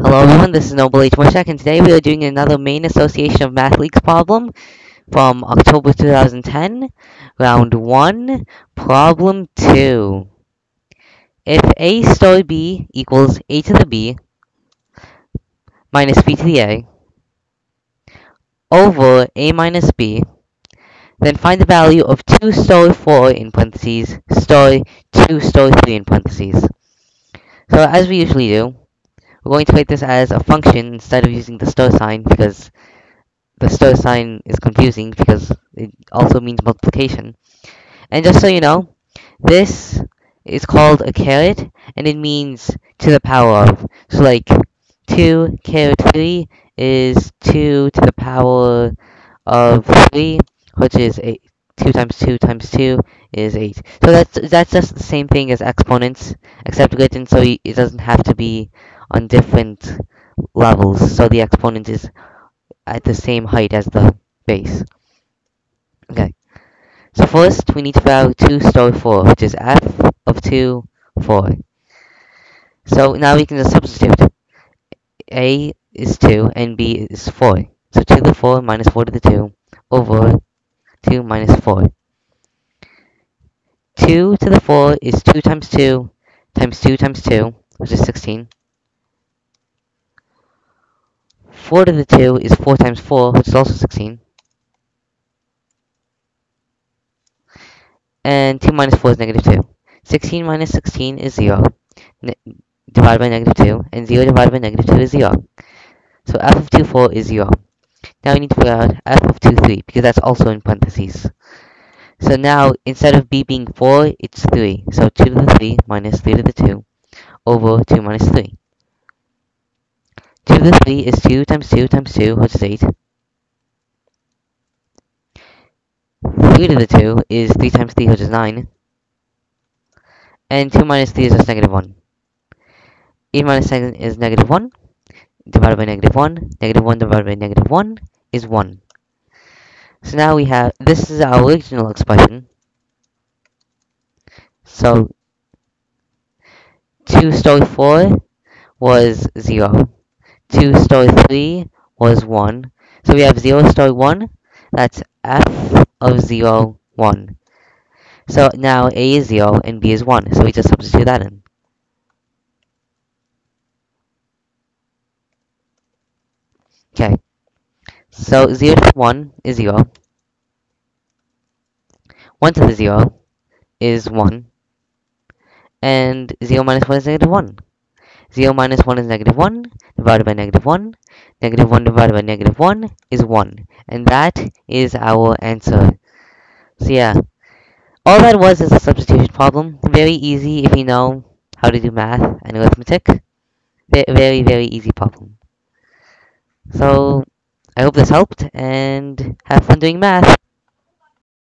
Hello everyone, this is Noble H. Moshak, and today we are doing another Maine Association of Math Leagues problem from October 2010, round 1, problem 2. If a star b equals a to the b minus b to the a over a minus b, then find the value of 2 star 4 in parentheses, star 2 star 3 in parentheses. So as we usually do, we're going to write this as a function instead of using the star sign because the star sign is confusing because it also means multiplication. And just so you know, this is called a caret and it means to the power of. So like 2 caret 3 is 2 to the power of 3, which is 8. 2 times 2 times 2 is 8. So that's that's just the same thing as exponents, except written so it doesn't have to be on different levels, so the exponent is at the same height as the base. Okay, so first we need to out 2 star 4, which is f of 2, 4. So now we can just substitute. a is 2 and b is 4. So 2 to the 4 minus 4 to the 2 over 2 minus 4. 2 to the 4 is 2 times 2 times 2 times 2, which is 16. 4 to the 2 is 4 times 4, which is also 16. And 2 minus 4 is negative 2. 16 minus 16 is 0, ne divided by negative 2, and 0 divided by negative 2 is 0. So f of 2, 4 is 0. Now we need to figure out f of 2, 3, because that's also in parentheses. So now, instead of b being 4, it's 3. So 2 to the 3 minus 3 to the 2 over 2 minus 3. 2 to the 3 is 2 times 2 times 2, which is 8. 3 to the 2 is 3 times 3, which is 9. And 2 minus 3 is just negative 1. 8 minus 7 is negative 1, divided by negative 1. Negative 1 divided by negative 1 is 1. So now we have, this is our original expression. So, 2 star 4 was 0. 2 star 3 was 1. So we have 0 star 1, that's f of 0, 1. So now a is 0 and b is 1, so we just substitute that in. Okay, so 0 to 1 is 0. 1 to the 0 is 1. And 0 minus 1 is negative 1. 0 minus 1 is negative 1, divided by negative 1. Negative 1 divided by negative 1 is 1. And that is our answer. So yeah, all that was is a substitution problem. Very easy if you know how to do math and arithmetic. Very, very easy problem. So, I hope this helped, and have fun doing math.